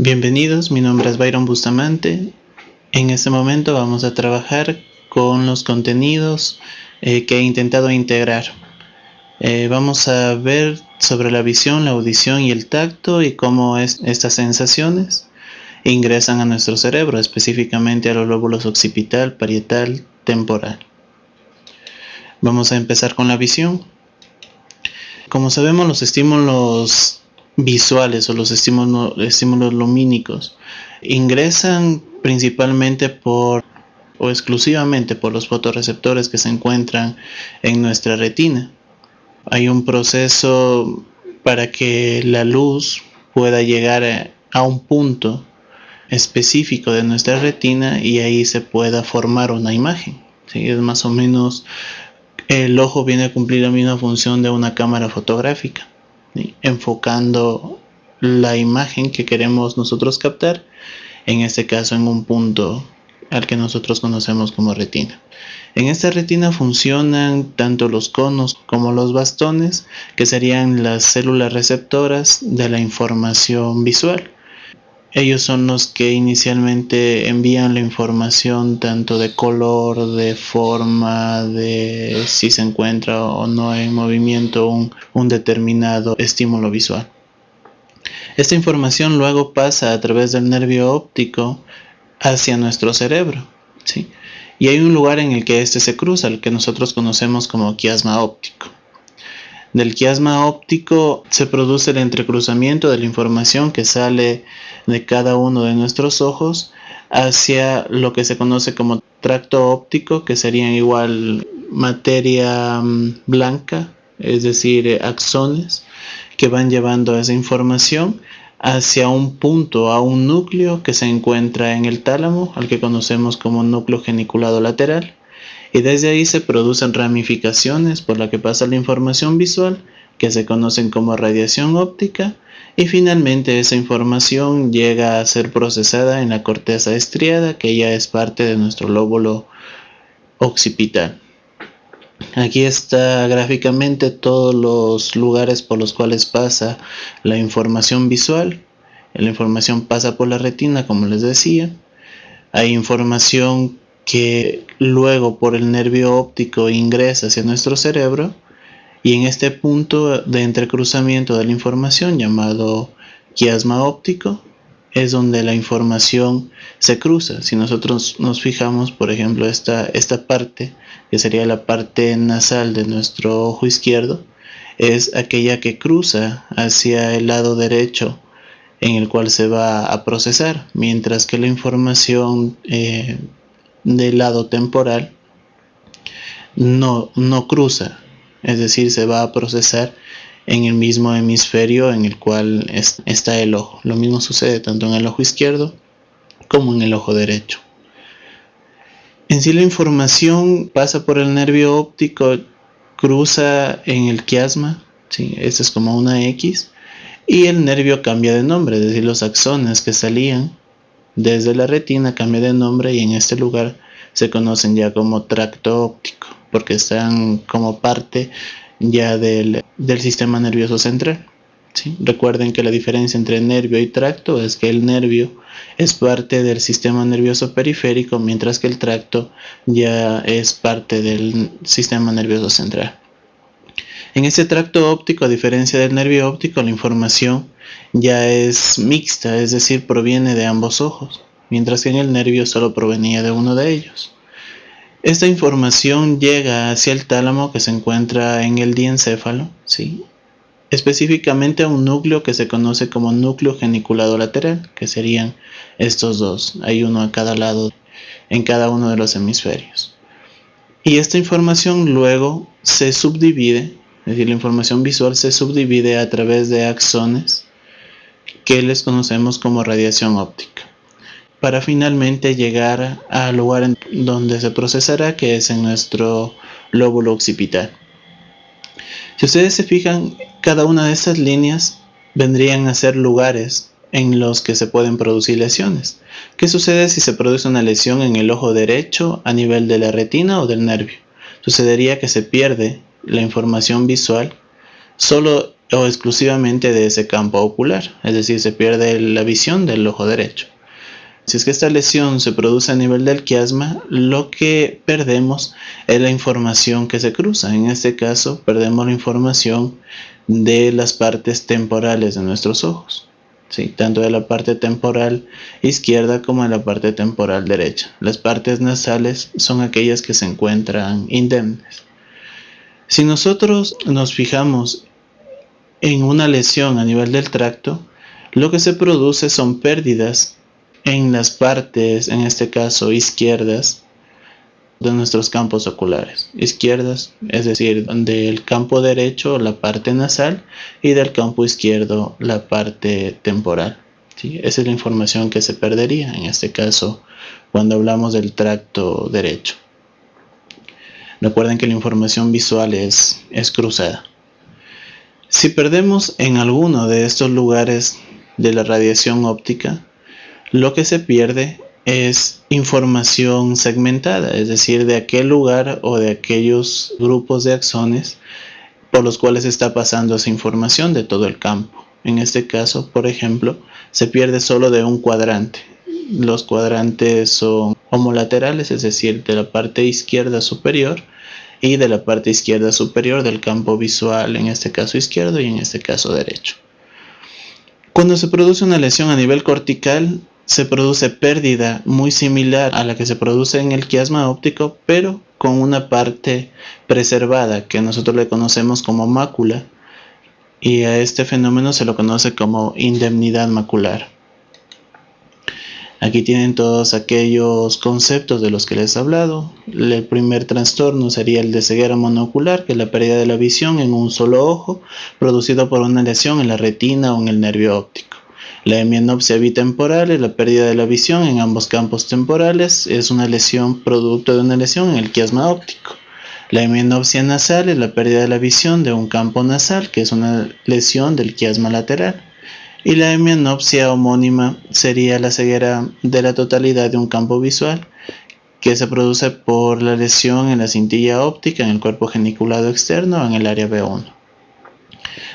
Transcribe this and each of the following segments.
Bienvenidos, mi nombre es Byron Bustamante. En este momento vamos a trabajar con los contenidos eh, que he intentado integrar. Eh, vamos a ver sobre la visión, la audición y el tacto y cómo es, estas sensaciones ingresan a nuestro cerebro, específicamente a los lóbulos occipital, parietal, temporal. Vamos a empezar con la visión. Como sabemos, los estímulos visuales o los estímulos, lumínicos ingresan principalmente por o exclusivamente por los fotorreceptores que se encuentran en nuestra retina. Hay un proceso para que la luz pueda llegar a un punto específico de nuestra retina y ahí se pueda formar una imagen. Es más o menos el ojo viene a cumplir la misma función de una cámara fotográfica enfocando la imagen que queremos nosotros captar, en este caso en un punto al que nosotros conocemos como retina. En esta retina funcionan tanto los conos como los bastones, que serían las células receptoras de la información visual. Ellos son los que inicialmente envían la información tanto de color, de forma, de si se encuentra o no en movimiento un, determinado estímulo visual. Esta información luego pasa a través del nervio óptico hacia nuestro cerebro. ¿sí? Y hay un lugar en el que este se cruza, el que nosotros conocemos como quiasma óptico. Del quiasma óptico se produce el entrecruzamiento de la información que sale de cada uno de nuestros ojos hacia lo que se conoce como tracto óptico, que sería igual materia mm, blanca, es decir, eh, axones, que van llevando esa información hacia un punto, a un núcleo que se encuentra en el tálamo, al que conocemos como núcleo geniculado lateral y desde ahí se producen ramificaciones por la que pasa la información visual que se conocen como radiación óptica y finalmente esa información llega a ser procesada en la corteza estriada que ya es parte de nuestro lóbulo occipital. Aquí está gráficamente todos los lugares por los cuales pasa la información visual. La información pasa por la retina, como les decía. Hay información que luego por el nervio óptico ingresa hacia nuestro cerebro y en este punto de entrecruzamiento de la información llamado quiasma óptico es donde la información se cruza. Si nosotros nos fijamos, por ejemplo, esta, esta parte, que sería la parte nasal de nuestro ojo izquierdo, es aquella que cruza hacia el lado derecho en el cual se va a procesar, mientras que la información eh, del lado temporal no, no cruza, es decir, se va a procesar en el mismo hemisferio en el cual está el ojo. Lo mismo sucede tanto en el ojo izquierdo como en el ojo derecho. En sí la información pasa por el nervio óptico, cruza en el quiasma, ¿sí? es como una X, y el nervio cambia de nombre, es decir, los axones que salían desde la retina cambia de nombre y en este lugar se conocen ya como tracto óptico porque están como parte ya del, sistema nervioso central. Recuerden que la diferencia entre nervio y tracto es que el nervio es parte del sistema nervioso periférico mientras que el tracto ya es parte del sistema nervioso central. En este tracto óptico, a diferencia del nervio óptico, la información ya es mixta, es decir, proviene de ambos ojos, mientras que en el nervio solo provenía de uno de ellos. Esta información llega hacia el tálamo que se encuentra en el diencéfalo, ¿sí? específicamente a un núcleo que se conoce como núcleo geniculado lateral, que serían estos dos, hay uno a cada lado en cada uno de los hemisferios. Y esta información luego se subdivide es decir, la información visual se subdivide a través de axones que les conocemos como radiación óptica para finalmente llegar al lugar en donde se procesará que es en nuestro lóbulo occipital. Si ustedes se fijan, cada una de estas líneas vendrían a ser lugares en los que se pueden producir lesiones. ¿Qué sucede si se produce una lesión en el ojo derecho a nivel de la retina o del nervio? Sucedería que se pierde la información visual solo o exclusivamente de ese campo ocular, es decir, se pierde la visión del ojo derecho. Si es que esta lesión se produce a nivel del quiasma, lo que perdemos es la información que se cruza. En este caso, perdemos la información de las partes temporales de nuestros ojos. Tanto de la parte temporal izquierda como de la parte temporal derecha. Las partes nasales son aquellas que se encuentran indemnes. Si nosotros nos fijamos en una lesión a nivel del tracto, lo que se produce son pérdidas en las partes, en este caso izquierdas, de nuestros campos oculares. Izquierdas, es decir, del campo derecho la parte nasal y del campo izquierdo la parte temporal. ¿sí? Esa es la información que se perdería, en este caso, cuando hablamos del tracto derecho. Recuerden que la información visual es, es cruzada. Si perdemos en alguno de estos lugares de la radiación óptica, lo que se pierde es información segmentada, es decir, de aquel lugar o de aquellos grupos de axones por los cuales está pasando esa información de todo el campo. En este caso, por ejemplo, se pierde solo de un cuadrante. Los cuadrantes son homolaterales, es decir, de la parte izquierda superior y de la parte izquierda superior del campo visual, en este caso izquierdo y en este caso derecho. Cuando se produce una lesión a nivel cortical, se produce pérdida muy similar a la que se produce en el quiasma óptico, pero con una parte preservada que nosotros le conocemos como mácula y a este fenómeno se lo conoce como indemnidad macular. Aquí tienen todos aquellos conceptos de los que les he hablado. El primer trastorno sería el de ceguera monocular, que es la pérdida de la visión en un solo ojo, producido por una lesión en la retina o en el nervio óptico. La hemianopsia bitemporal es la pérdida de la visión en ambos campos temporales. Es una lesión producto de una lesión en el quiasma óptico. La hemianopsia nasal es la pérdida de la visión de un campo nasal, que es una lesión del quiasma lateral. Y la hemianopsia homónima sería la ceguera de la totalidad de un campo visual, que se produce por la lesión en la cintilla óptica, en el cuerpo geniculado externo o en el área B1.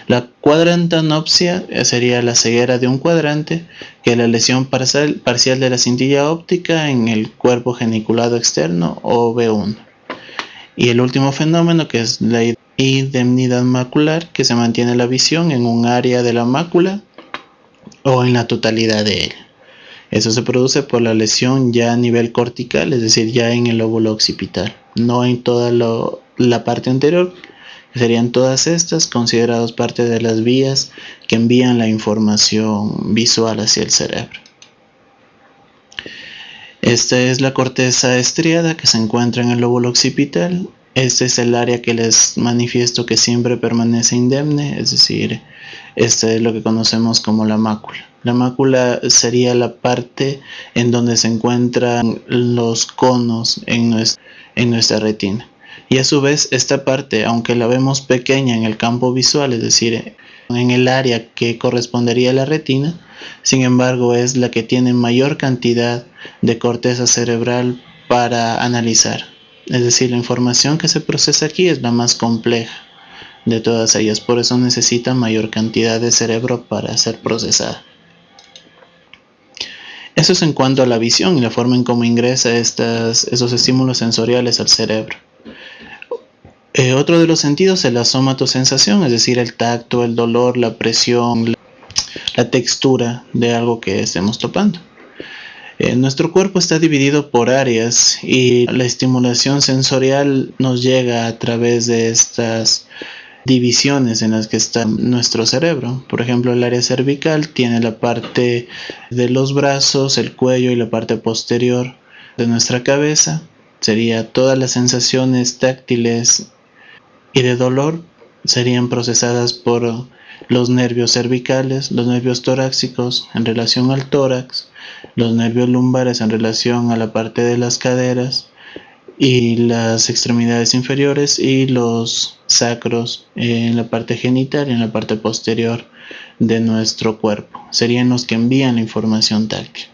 La cuadrantanopsia sería la ceguera de un cuadrante, que es la lesión parcial, parcial de la cintilla óptica en el cuerpo geniculado externo o B1. Y el último fenómeno que es la indemnidad macular, que se mantiene la visión en un área de la mácula o en la totalidad de ella. Eso se produce por la lesión ya a nivel cortical, es decir, ya en el lóbulo occipital, no en toda la parte anterior, Serían todas estas consideradas parte de las vías que envían la información visual hacia el cerebro. Esta es la corteza estriada que se encuentra en el lóbulo occipital. Este es el área que les manifiesto que siempre permanece indemne, es decir, este es lo que conocemos como la mácula. La mácula sería la parte en donde se encuentran los conos en nuestra retina. Y a su vez esta parte, aunque la vemos pequeña en el campo visual, es decir, en el área que correspondería a la retina, sin embargo es la que tiene mayor cantidad de corteza cerebral para analizar. Es decir, la información que se procesa aquí es la más compleja de todas ellas, por eso necesita mayor cantidad de cerebro para ser procesada. Eso es en cuanto a la visión y la forma en cómo ingresa esos estímulos sensoriales al cerebro. Eh, otro de los sentidos es la somatosensación, es decir, el tacto, el dolor, la presión, la, textura de algo que estemos topando. Eh, nuestro cuerpo está dividido por áreas y la estimulación sensorial nos llega a través de estas divisiones en las que está nuestro cerebro. Por ejemplo, el área cervical tiene la parte de los brazos, el cuello y la parte posterior de nuestra cabeza. Sería todas las sensaciones táctiles y de dolor serían procesadas por los nervios cervicales, los nervios torácicos en relación al tórax, los nervios lumbares en relación a la parte de las caderas y las extremidades inferiores y los sacros en la parte genital y en la parte posterior de nuestro cuerpo. Serían los que envían la información táctil.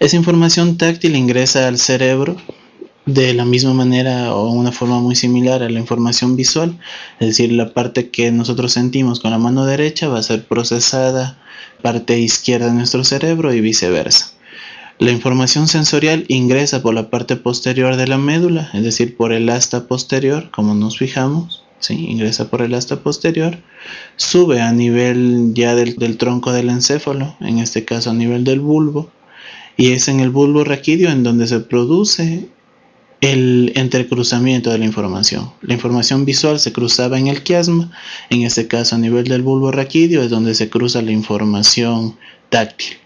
Esa información táctil ingresa al cerebro de la misma manera o una forma muy similar a la información visual, es decir, la parte que nosotros sentimos con la mano derecha va a ser procesada parte izquierda de nuestro cerebro y viceversa. La información sensorial ingresa por la parte posterior de la médula, es decir, por el asta posterior, como nos fijamos, ¿sí? ingresa por el asta posterior, sube a nivel ya del, del tronco del encéfalo, en este caso a nivel del bulbo, y es en el bulbo raquídeo en donde se produce el entrecruzamiento de la información. La información visual se cruzaba en el quiasma, en este caso a nivel del bulbo raquídeo es donde se cruza la información táctil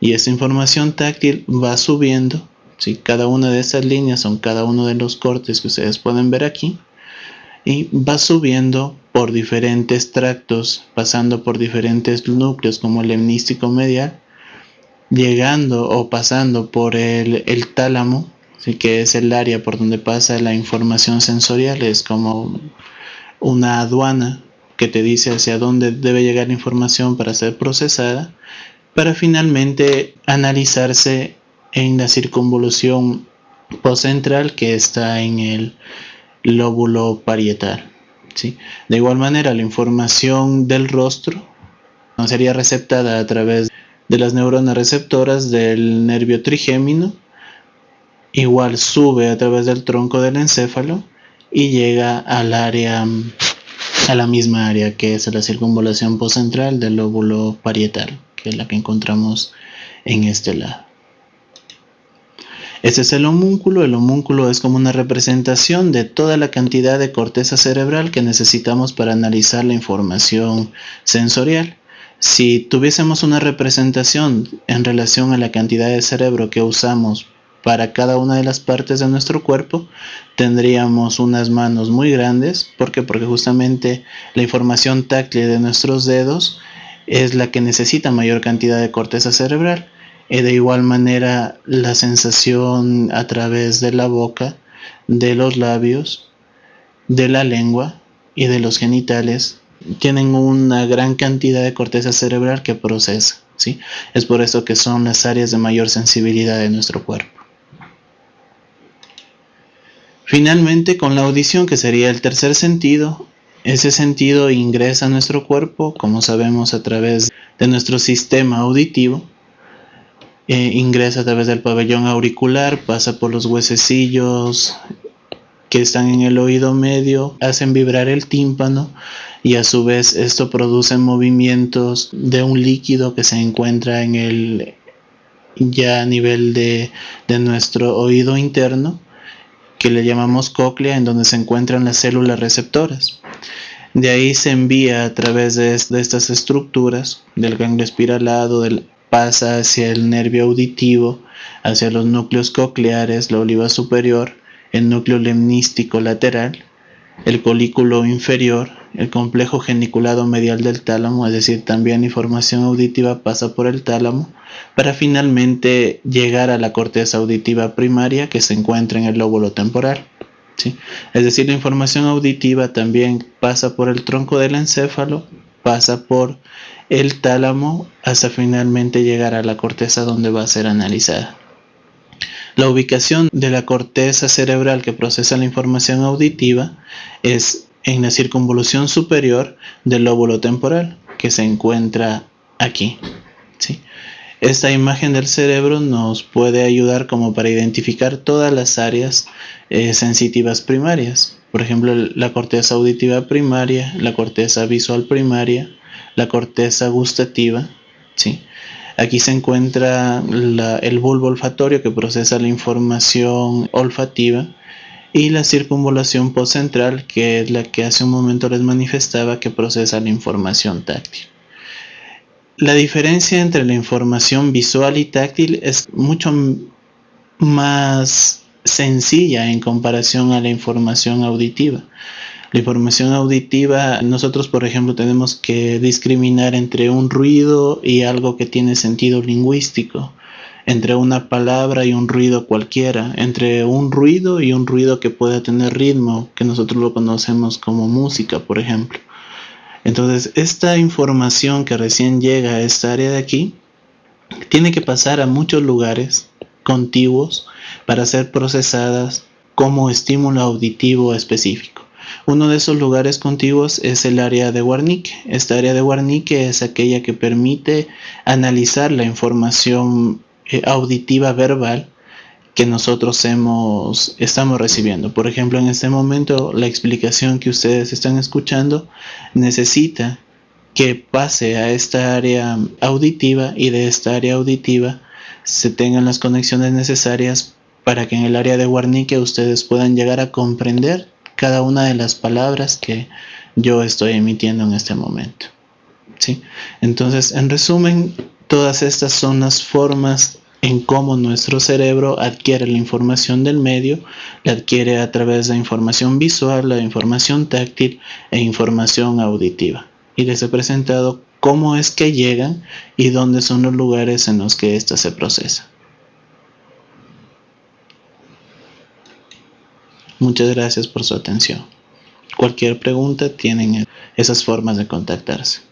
y esa información táctil va subiendo ¿sí? cada una de esas líneas son cada uno de los cortes que ustedes pueden ver aquí y va subiendo por diferentes tractos pasando por diferentes núcleos como el hemnístico medial llegando o pasando por el, tálamo ¿sí? que es el área por donde pasa la información sensorial es como una aduana que te dice hacia dónde debe llegar la información para ser procesada para finalmente analizarse en la circunvolución postcentral que está en el lóbulo parietal. ¿sí? De igual manera, la información del rostro sería receptada a través de las neuronas receptoras del nervio trigémino, igual sube a través del tronco del encéfalo y llega al área a la misma área que es la circunvolación postcentral del lóbulo parietal que es la que encontramos en este lado. Este es el homúnculo. El homúnculo es como una representación de toda la cantidad de corteza cerebral que necesitamos para analizar la información sensorial. Si tuviésemos una representación en relación a la cantidad de cerebro que usamos para cada una de las partes de nuestro cuerpo, tendríamos unas manos muy grandes. ¿Por qué? Porque justamente la información táctil de nuestros dedos es la que necesita mayor cantidad de corteza cerebral. Y de igual manera la sensación a través de la boca, de los labios, de la lengua y de los genitales tienen una gran cantidad de corteza cerebral que procesa. ¿sí? Es por eso que son las áreas de mayor sensibilidad de nuestro cuerpo. Finalmente, con la audición, que sería el tercer sentido, ese sentido ingresa a nuestro cuerpo, como sabemos, a través de nuestro sistema auditivo. Eh, ingresa a través del pabellón auricular, pasa por los huesecillos que están en el oído medio, hacen vibrar el tímpano y a su vez esto produce movimientos de un líquido que se encuentra en el ya a nivel de nuestro oído interno que le llamamos cóclea en donde se encuentran las células receptoras. De ahí se envía a través de, estas estructuras del ganglio espiralado, pasa hacia el nervio auditivo, hacia los núcleos cocleares, la oliva superior, el núcleo lemnístico lateral, el colículo inferior, el complejo geniculado medial del tálamo, es decir, también información auditiva pasa por el tálamo, para finalmente llegar a la corteza auditiva primaria que se encuentra en el lóbulo temporal. Es decir, la información auditiva también pasa por el tronco del encéfalo, pasa por el tálamo hasta finalmente llegar a la corteza donde va a ser analizada. La ubicación de la corteza cerebral que procesa la información auditiva es en la circunvolución superior del lóbulo temporal que se encuentra aquí. ¿sí? Esta imagen del cerebro nos puede ayudar como para identificar todas las áreas eh, sensitivas primarias. Por ejemplo, la corteza auditiva primaria, la corteza visual primaria, la corteza gustativa. ¿sí? Aquí se encuentra el bulbo olfatorio que procesa la información olfativa y la circunvolación postcentral que es la que hace un momento les manifestaba que procesa la información táctil. La diferencia entre la información visual y táctil es mucho más sencilla en comparación a la información auditiva. La información auditiva, nosotros por ejemplo tenemos que discriminar entre un ruido y algo que tiene sentido lingüístico, entre una palabra y un ruido cualquiera, entre un ruido y un ruido que pueda tener ritmo, que nosotros lo conocemos como música, por ejemplo. Entonces, esta información que recién llega a esta área de aquí, tiene que pasar a muchos lugares contiguos para ser procesadas como estímulo auditivo específico. Uno de esos lugares contiguos es el área de Warnick. Esta área de Warnick es aquella que permite analizar la información eh, auditiva verbal que nosotros hemos, estamos recibiendo. Por ejemplo, en este momento la explicación que ustedes están escuchando necesita que pase a esta área auditiva y de esta área auditiva se tengan las conexiones necesarias para que en el área de Warnique ustedes puedan llegar a comprender cada una de las palabras que yo estoy emitiendo en este momento. ¿sí? Entonces, en resumen, todas estas son las formas en cómo nuestro cerebro adquiere la información del medio, la adquiere a través de información visual, la información táctil e información auditiva. Y les he presentado cómo es que llegan y dónde son los lugares en los que ésta se procesa. Muchas gracias por su atención. Cualquier pregunta tienen esas formas de contactarse.